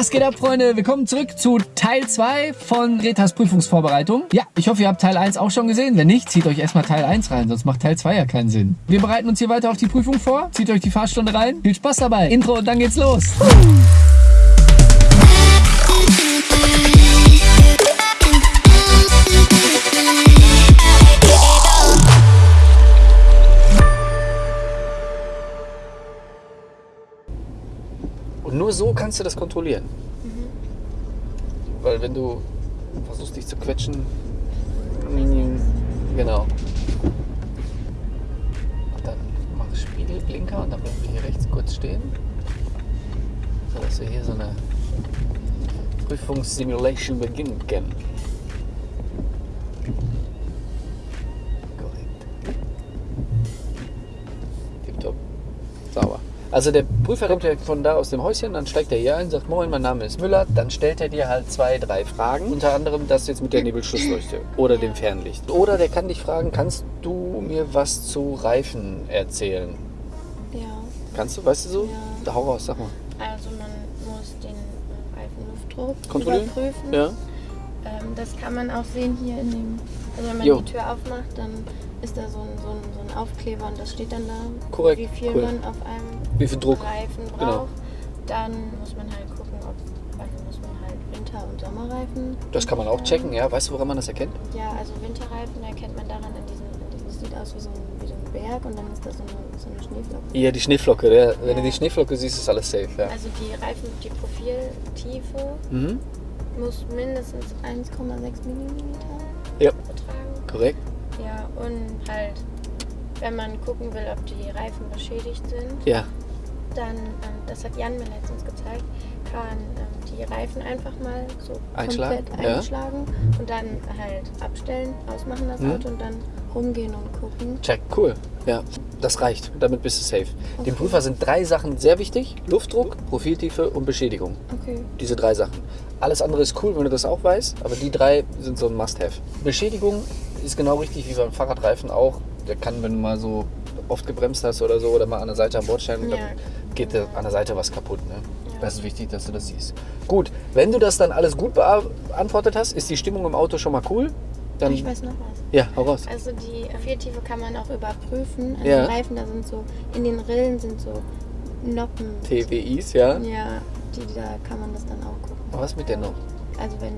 Was geht ab, Freunde? Willkommen zurück zu Teil 2 von Retas Prüfungsvorbereitung. Ja, ich hoffe, ihr habt Teil 1 auch schon gesehen. Wenn nicht, zieht euch erstmal Teil 1 rein, sonst macht Teil 2 ja keinen Sinn. Wir bereiten uns hier weiter auf die Prüfung vor. Zieht euch die Fahrstunde rein. Viel Spaß dabei. Intro und dann geht's los. Nur so kannst du das kontrollieren. Weil wenn du versuchst dich zu quetschen, genau. Dann mach Spiegelblinker und dann bleiben wir hier rechts kurz stehen. So dass wir hier so eine Prüfungssimulation beginnen können. Also der Prüfer kommt ja von da aus dem Häuschen, dann steigt er hier ein, sagt, moin, mein Name ist Müller, dann stellt er dir halt zwei, drei Fragen, unter anderem das jetzt mit der Nebelschlussleuchte oder dem Fernlicht. Oder der kann dich fragen, kannst du mir was zu Reifen erzählen? Ja, Kannst du, weißt du so? Ja. Hau raus, sag mal. also man muss den Reifenluftdruck Kontrollieren? überprüfen. Ja? Ähm, das kann man auch sehen hier in dem, also wenn man Jo. die Tür aufmacht, dann ist da so ein, so, ein, so ein Aufkleber und das steht dann da, Korrekt, wie viel cool. man auf einem Wie viel Druck? Reifen braucht. Genau. Dann muss man halt gucken, ob, also muss man halt Winter- und Sommerreifen. Das kann man auch checken, ja? Weißt du, woran man das erkennt? Ja, also Winterreifen erkennt man daran an diesen das sieht aus wie so, ein, wie so ein Berg und dann ist da so eine, so eine Schneeflocke. Ja, die Schneeflocke. Der, wenn du Ja. die Schneeflocke siehst, ist alles safe, ja. Also die Reifen, die Profiltiefe Mhm. muss mindestens 1,6 mm Ja, betragen. korrekt. Ja, und halt, wenn man gucken will, ob die Reifen beschädigt sind, Ja, dann, ähm, das hat Jan mir letztens gezeigt, kann ähm, die Reifen einfach mal so Einschlagen, komplett ja. einschlagen und dann halt abstellen, ausmachen das Mhm. Auto und dann rumgehen und gucken. check, cool. Ja, das reicht. Damit bist du safe. Dem Okay. Prüfer sind drei Sachen sehr wichtig. Luftdruck, Profiltiefe und Beschädigung. Okay. Diese drei Sachen. Alles andere ist cool, wenn du das auch weißt, aber die drei sind so ein Must-Have. Beschädigung ist genau richtig wie beim Fahrradreifen auch. Der kann, wenn du mal so oft gebremst hast oder so oder mal an der Seite am Bordstein, dann Ja. geht der, an der Seite was kaputt. Ne? Ja. Das ist wichtig, dass du das siehst. Gut, wenn du das dann alles gut beantwortet hast, ist die Stimmung im Auto schon mal cool. Dann, ich weiß noch was. ja, hau raus. Also die Viertiefe kann man auch überprüfen. An Ja. den Reifen, da sind so, in den Rillen sind so Noppen. TWIs, ja. Ja, die, da kann man das dann auch gucken. Was mit der noch? Also wenn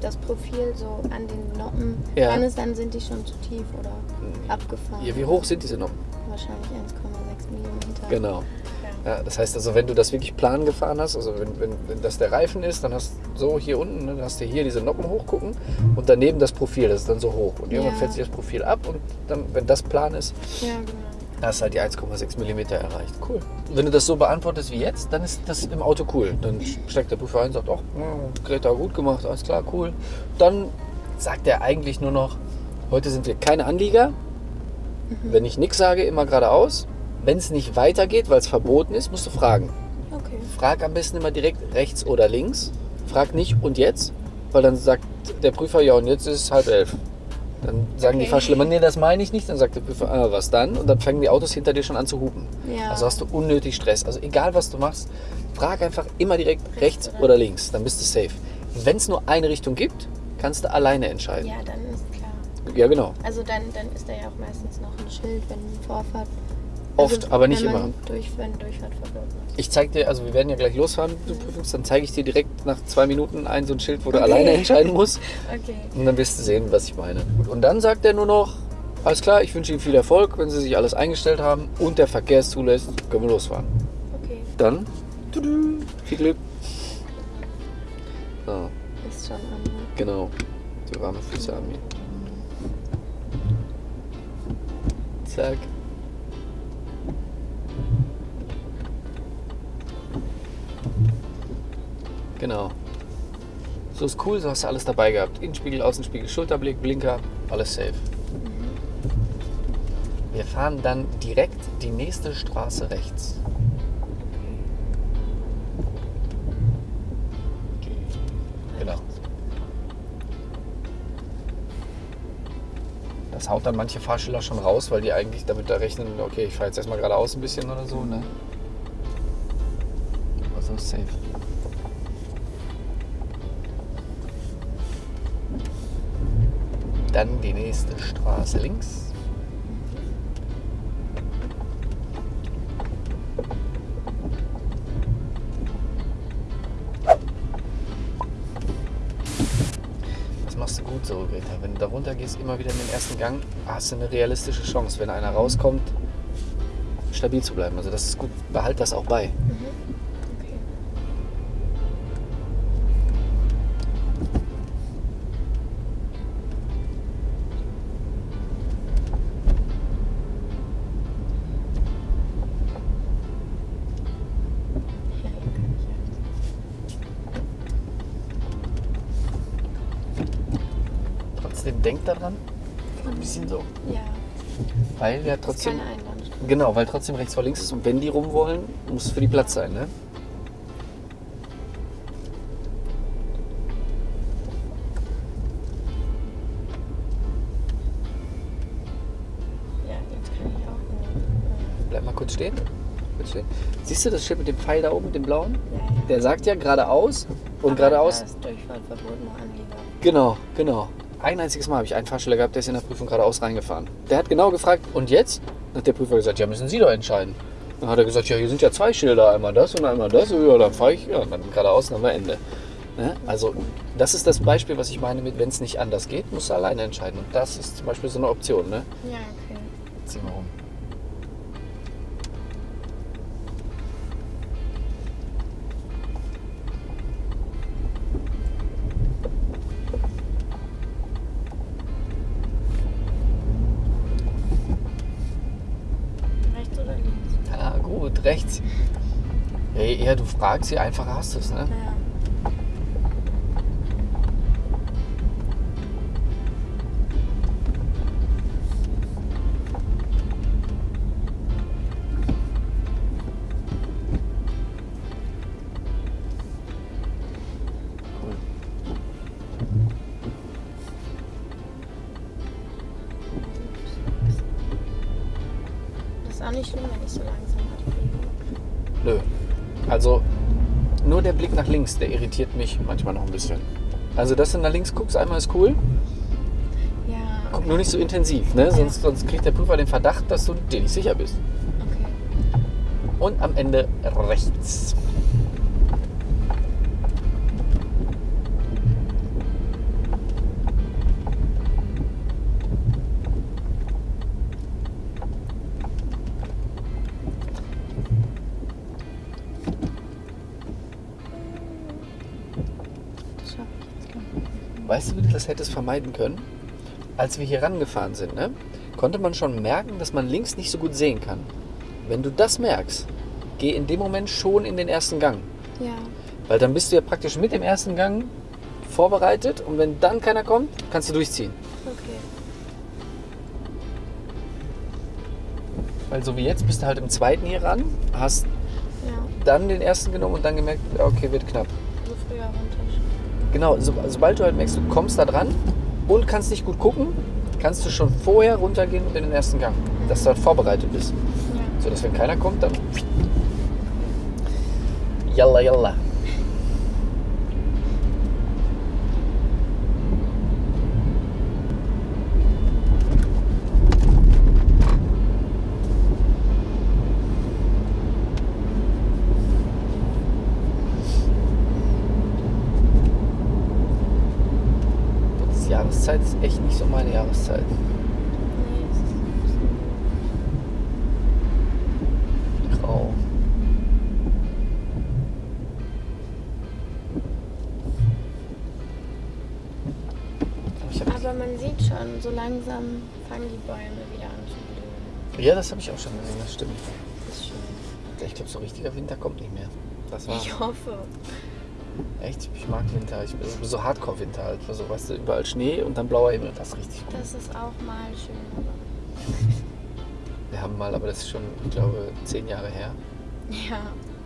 das Profil so an den Noppen Ja. dran ist, dann sind die schon zu tief oder abgefahren. Ja, wie hoch sind diese noch? Wahrscheinlich 1,6 mm. Genau. Ja. Ja, das heißt also, wenn du das wirklich plan gefahren hast, also wenn, wenn, wenn das der Reifen ist, dann hast du so hier unten, ne, dann hast du hier diese Noppen hochgucken und daneben das Profil, das ist dann so hoch. Und irgendwann Ja. fällt sich das Profil ab und dann, wenn das plan ist, Ja, genau. Hast du halt die 1,6 mm erreicht. Cool. Wenn du das so beantwortest wie jetzt, dann ist das im Auto cool. Dann steigt der Prüfer ein und sagt, oh, Greta, gut gemacht, alles klar, cool. Dann sagt er eigentlich nur noch, heute sind wir keine Anlieger. Wenn ich nichts sage, immer geradeaus. Wenn es nicht weitergeht, weil es verboten ist, musst du fragen. Okay. Frag am besten immer direkt rechts oder links. Frag nicht und jetzt, weil dann sagt der Prüfer, ja und jetzt ist es halb elf. Dann sagen die Okay. Fahrschüler, nee, das meine ich nicht. Dann sagt der Prüfer, ah, was dann? Und dann fangen die Autos hinter dir schon an zu hupen. Ja. Also hast du unnötig Stress. Also egal was du machst, frag einfach immer direkt rechts oder oder links. Dann bist du safe. Wenn es nur eine Richtung gibt, kannst du alleine entscheiden. Ja, dann ist klar. Ja, genau. Also dann, dann ist da ja auch meistens noch ein Schild, wenn Vorfahrt. Oft, aber nicht immer. Durch, wenn Durchfahrt verboten ist. Ich zeig dir, also wir werden ja gleich losfahren, du Prüfungs, dann zeige ich dir direkt nach zwei Minuten ein so ein Schild, wo du Okay. alleine entscheiden musst. Okay. Und dann wirst du sehen, was ich meine. Und dann sagt er nur noch, alles klar, ich wünsche Ihnen viel Erfolg, wenn Sie sich alles eingestellt haben und der Verkehr es zulässt, können wir losfahren. Okay. Dann, tudu, viel Glück. So, Ist schon an. ne? genau. Die warme Füße an mir. Zack. Genau. So ist cool, so hast du alles dabei gehabt. Innenspiegel, Außenspiegel, Schulterblick, Blinker, alles safe. Wir fahren dann direkt die nächste Straße rechts. Genau. Das haut dann manche Fahrschüler schon raus, weil die eigentlich damit da rechnen, okay, ich fahre jetzt erstmal geradeaus ein bisschen oder so, ne? Aber so safe. Nächste Straße links. Das machst du gut so, Greta. Wenn du da runter gehst, immer wieder in den ersten Gang, hast du eine realistische Chance, wenn einer rauskommt, stabil zu bleiben. Also das ist gut. Behalt das auch bei. Mhm. Weil ja trotzdem. Genau, weil trotzdem rechts vor links ist und wenn die rum wollen, muss für die Platz sein, ne? Ja, jetzt kann ich auch nur. Bleib mal kurz stehen. Kurz stehen. Siehst du das Schild mit dem Pfeil da oben, mit dem blauen? Ja, ja. Der sagt ja geradeaus und Aber geradeaus. Da ist Durchfahrtverbot noch Anlieger. Genau, genau. Ein einziges Mal habe ich einen Fahrschüler gehabt, der ist in der Prüfung geradeaus reingefahren. Der hat genau gefragt, und jetzt? Dann hat der Prüfer gesagt, ja, müssen Sie doch entscheiden. Dann hat er gesagt, ja, hier sind ja zwei Schilder, einmal das und einmal das. Ja, dann fahre ich, ja, und dann geradeaus, dann haben wir Ende. Ne? Also, das ist das Beispiel, was ich meine mit, wenn es nicht anders geht, musst du alleine entscheiden. Und das ist zum Beispiel so eine Option, ne? Ja, okay. Zieh mal rum. Fragst, je einfacher hast du es, ne? Ja. Cool. Das ist auch nicht schlimm, wenn ich so. Nö. Also nur der Blick nach links, der irritiert mich manchmal noch ein bisschen. Also, dass du nach links guckst, einmal ist cool. Ja. Guck nur nicht so intensiv, ne? Sonst, sonst kriegt der Prüfer den Verdacht, dass du dir nicht sicher bist. Okay. Und am Ende rechts. Weißt du, wie du das hättest vermeiden können? Als wir hier rangefahren sind, ne, konnte man schon merken, dass man links nicht so gut sehen kann. Wenn du das merkst, geh in dem Moment schon in den ersten Gang. Ja. Weil dann bist du ja praktisch mit dem ersten Gang vorbereitet und wenn dann keiner kommt, kannst du durchziehen. Okay. Weil so wie jetzt bist du halt im zweiten hier ran, hast Ja. dann den ersten genommen und dann gemerkt, okay, wird knapp. So früher runter. Genau, so, sobald du halt merkst, du kommst da dran und kannst nicht gut gucken, kannst du schon vorher runtergehen in den ersten Gang, dass du halt vorbereitet bist. Ja. So dass wenn keiner kommt, dann. Yalla yalla. Die Jahreszeit ist echt nicht so meine Jahreszeit. Grau. Aber man sieht schon, so langsam fangen die Bäume wieder an zu blühen. ja, das habe ich auch schon gesehen, das stimmt. Das ist schön. Ich glaube, so richtiger Winter kommt nicht mehr. Das war Ich hoffe. Echt, ich mag Winter. Ich bin so Hardcore-Winter halt. Also, weißt du, überall Schnee und dann blauer Himmel. Das ist richtig gut. Das ist auch mal schön. Wir haben mal, aber das ist schon, ich glaube, zehn Jahre her. Ja,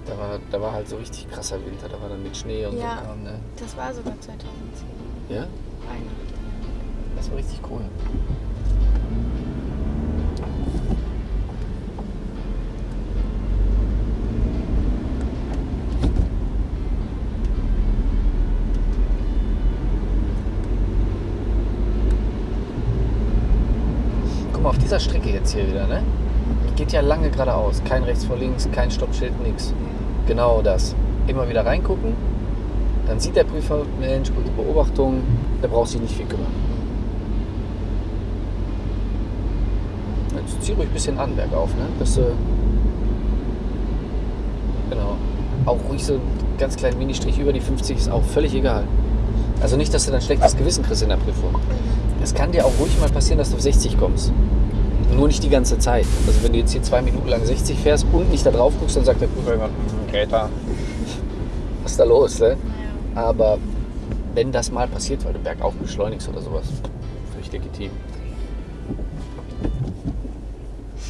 Da war, da war halt so richtig krasser Winter. Da war dann mit Schnee und Ja. so. Kram, Ne? das war sogar 2010. Ja, Weihnachten. das war richtig cool. Dieser Strecke jetzt hier wieder, ne? Geht ja lange geradeaus. Kein rechts vor links, kein Stoppschild, nix. Genau das. Immer wieder reingucken. Dann sieht der Prüfer, Mensch, gute Beobachtung. Der braucht sich nicht viel kümmern. Jetzt zieh ruhig ein bisschen an bergauf, ne? Dass du. Genau. Auch ruhig so einen ganz kleinen Ministrich über die 50 ist auch völlig egal. Also nicht, dass du dann schlechtes Gewissen kriegst in der Prüfung. Es kann dir auch ruhig mal passieren, dass du auf 60 kommst. Nur nicht die ganze Zeit. Also wenn du jetzt hier zwei Minuten lang 60 fährst und nicht da drauf guckst, dann sagt der Prüfer irgendwann, "Hm, Greta, was ist da los? Ne? Ja. Aber wenn das mal passiert, weil du bergauf beschleunigst oder sowas, völlig legitim.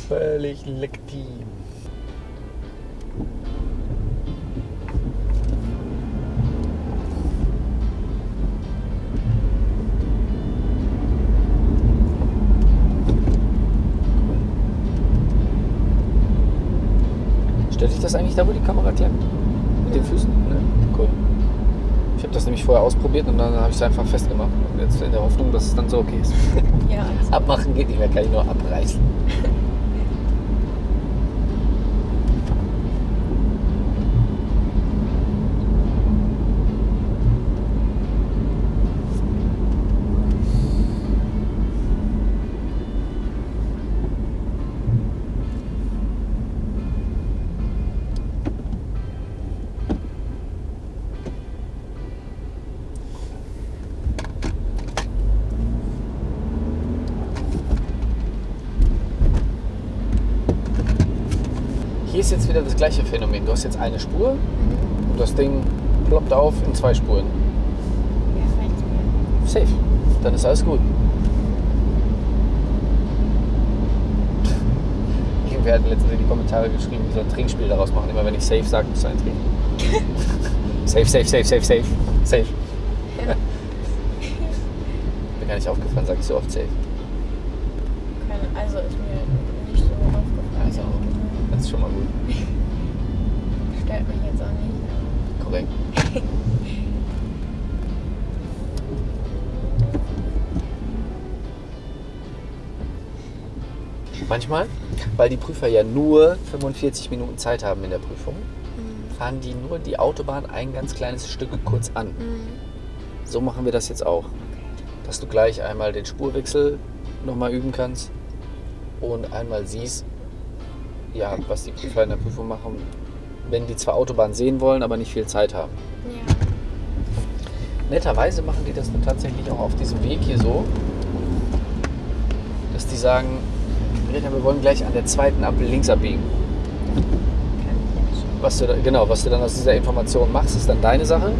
Völlig legitim. Stört dich das eigentlich da, wo die Kamera klemmt? Mit den Füßen? Ne? Cool. Ich habe das nämlich vorher ausprobiert und dann habe ich es einfach festgemacht. Jetzt in der Hoffnung, dass es dann so okay ist. Ja, also, Abmachen geht nicht mehr, kann ich nur abreißen. ist jetzt wieder das gleiche Phänomen. Du hast jetzt eine Spur und das Ding ploppt auf in zwei Spuren. ja. Safe. Dann ist alles gut. Irgendwer hat letztens in die Kommentare geschrieben, ich soll ein Trinkspiel daraus machen. Immer wenn ich safe sage, musst du einen trinken. safe, safe, safe, safe, safe. Safe. Mir gar nicht aufgefallen, sag ich so oft safe. Keine, also ist mir nicht so aufgefallen. Also, das ist schon mal gut. Stört mich jetzt auch nicht. Korrekt. Manchmal, weil die Prüfer ja nur 45 Minuten Zeit haben in der Prüfung, Mhm. fahren die nur die Autobahn ein ganz kleines Stück kurz an. Mhm. So machen wir das jetzt auch. Dass du gleich einmal den Spurwechsel nochmal üben kannst und einmal siehst, ja, was die Prüfer in der Prüfung machen, wenn die zwar Autobahn sehen wollen, aber nicht viel Zeit haben. Ja. Netterweise machen die das dann tatsächlich auch auf diesem Weg hier so, dass die sagen, wir wollen gleich an der zweiten Ampel links abbiegen. Was du genau, was du dann aus dieser Information machst, ist dann deine Sache.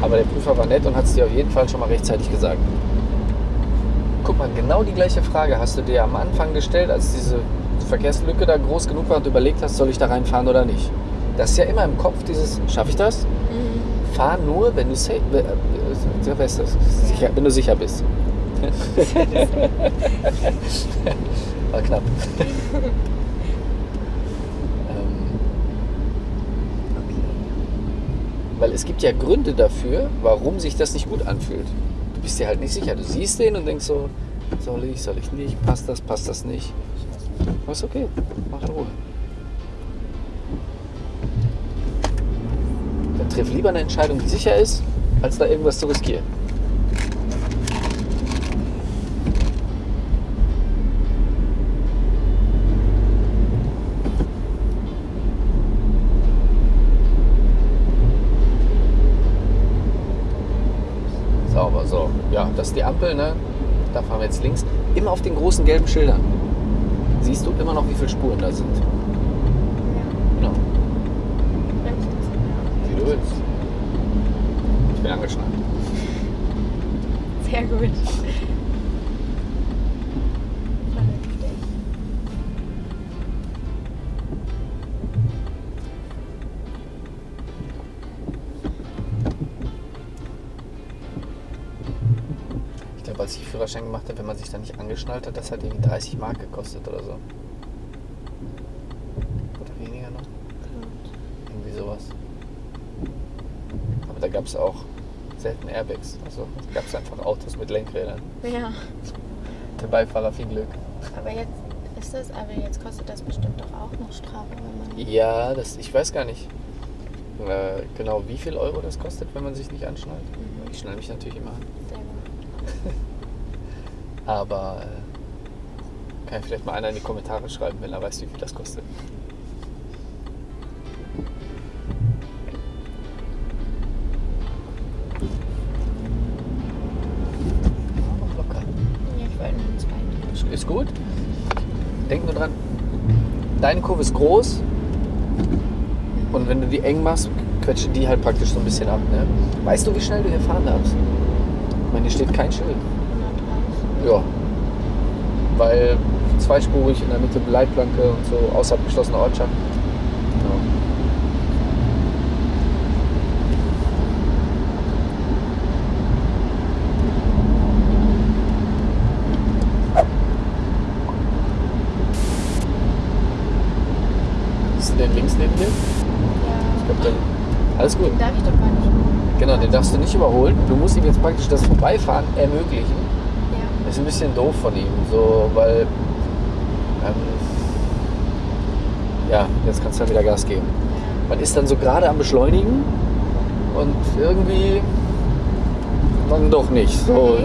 Aber der Prüfer war nett und hat es dir auf jeden Fall schon mal rechtzeitig gesagt. Guck mal, genau die gleiche Frage hast du dir am Anfang gestellt, als diese Verkehrslücke da groß genug war und du überlegt hast, soll ich da reinfahren oder nicht. Das ist ja immer im Kopf dieses, schaffe ich das? Mhm. Fahr nur, wenn du, safe, äh, sicher, wenn du sicher bist. War knapp. ähm, weil es gibt ja Gründe dafür, warum sich das nicht gut anfühlt. Du bist dir halt nicht sicher. Du siehst den und denkst so, soll ich, soll ich nicht, passt das, passt das nicht. Aber ist okay, mach in Ruhe. Dann triff lieber eine Entscheidung, die sicher ist, als da irgendwas zu riskieren. Sauber, so. Ja, das ist die Ampel, ne? Da fahren wir jetzt links. Immer auf den großen gelben Schildern. Siehst du immer noch, wie viele Spuren da sind. Ja. Genau. Wie du willst. Ich bin angeschnallt. Sehr gut. Führerschein gemacht habe, wenn man sich da nicht angeschnallt hat, das hat irgendwie 30 Mark gekostet oder so. Oder weniger noch. Irgendwie sowas. Aber da gab es auch selten Airbags. Also gab es einfach Autos mit Lenkrädern. Ja. Der Beifahrer viel Glück. Aber jetzt ist das, aber jetzt kostet das bestimmt doch auch noch Strafe, wenn man. Ja, das, ich weiß gar nicht äh, genau, wie viel Euro das kostet, wenn man sich nicht anschnallt. Mhm. Ich schnalle mich natürlich immer an. Sehr gut. Aber äh, kann vielleicht mal einer in die Kommentare schreiben, wenn er weiß, wie viel das kostet. Ist- gut. Denk nur dran, deine Kurve ist groß und wenn du die eng machst, quetschen die halt praktisch so ein bisschen ab. Ne? Weißt du, wie schnell du hier fahren darfst? Ich meine, hier steht kein Schild. 130. Ja. Weil zweispurig in der Mitte Leitplanke und so außerhalb geschlossener Ortschaft. Denn links neben dir? Ja. Ich glaube, dann. Alles gut. Den darf ich doch gar nicht. Genau, den darfst du nicht überholen. Du musst ihm jetzt praktisch das Vorbeifahren ermöglichen. Ja. Ist ein bisschen doof von ihm, so, weil. Ähm, ja, jetzt kannst du dann wieder Gas geben. Man ist dann so gerade am Beschleunigen und irgendwie dann doch nicht. So.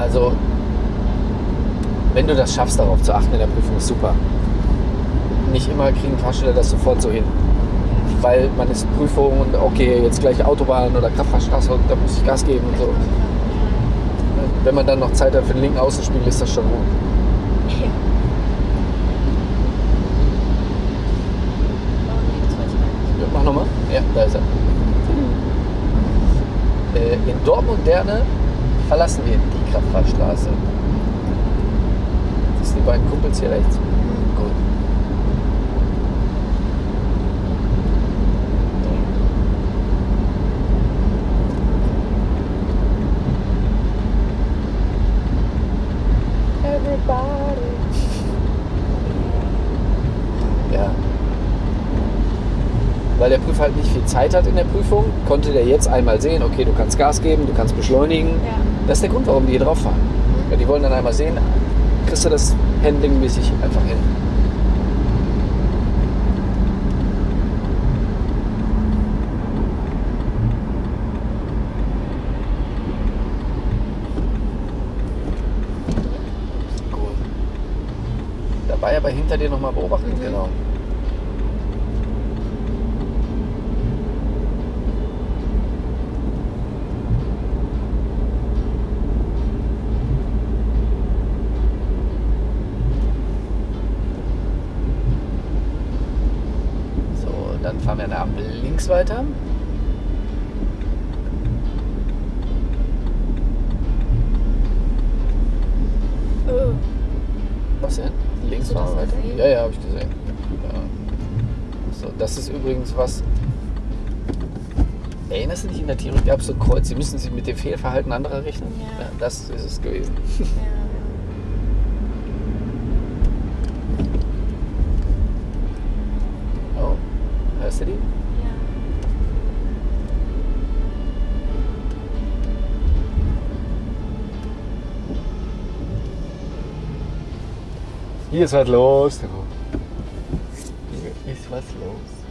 Ah. also, wenn du das schaffst, darauf zu achten in der Prüfung, ist super. Nicht immer kriegen Fahrschüler das sofort so hin. Weil man ist Prüfung und okay, jetzt gleich Autobahn oder Kraftfahrstraße und da muss ich Gas geben und so. Wenn man dann noch Zeit hat für den linken Außenspiegel, ist das schon gut. Ja. Mach nochmal. Ja, da ist er. Äh, in Dortmund-Derne verlassen wir die Kraftfahrstraße. Das sind die beiden Kumpels hier rechts. Gut. Ja. Weil der Prüfer halt nicht viel Zeit hat in der Prüfung, konnte der jetzt einmal sehen, okay, du kannst Gas geben, du kannst beschleunigen. Ja. Das ist der Grund, warum die hier drauf fahren. Ja, die wollen dann einmal sehen, kriegst du das handlingmäßig einfach hin. Gut. Dabei aber hinter dir nochmal beobachten, Mhm. genau. So, dann Ampel links weiter. Oh. Was denn? Links fahren weiter. gesehen? Ja, ja, habe ich gesehen. Ja. So, das ist übrigens was. Erinnerst du dich in der Theorie gab es so Kreuz, Sie müssen sich mit dem Fehlverhalten anderer rechnen? Ja. das ist es gewesen. Ja. Oh, hörst du die? Ja. Hier ist was los. Hier ist was los.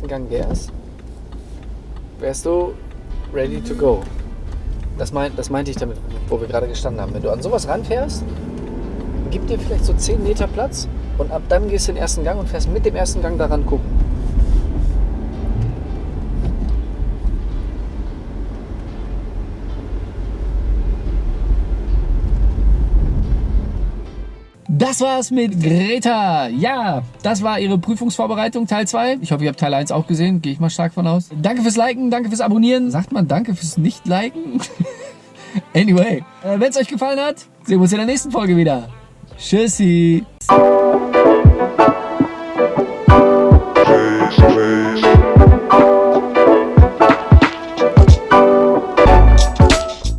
Ersten Gang wärst, wärst du ready to go. Das, mein, das meinte ich damit, wo wir gerade gestanden haben. Wenn du an sowas ranfährst, gib dir vielleicht so 10 Meter Platz und ab dann gehst du den ersten Gang und fährst mit dem ersten Gang daran gucken. Das war's mit Greta. Ja, das war ihre Prüfungsvorbereitung, Teil 2. Ich hoffe, ihr habt Teil 1 auch gesehen. Gehe ich mal stark von aus. Danke fürs Liken, danke fürs Abonnieren. Sagt man danke fürs Nicht-Liken? anyway, äh, wenn es euch gefallen hat, sehen wir uns in der nächsten Folge wieder. Tschüssi.